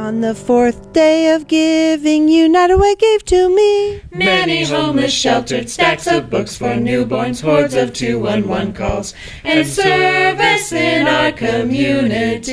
On the fourth day of giving, United Way gave to me Many homeless sheltered stacks of books for newborns, hordes of 211 calls, and service in our community.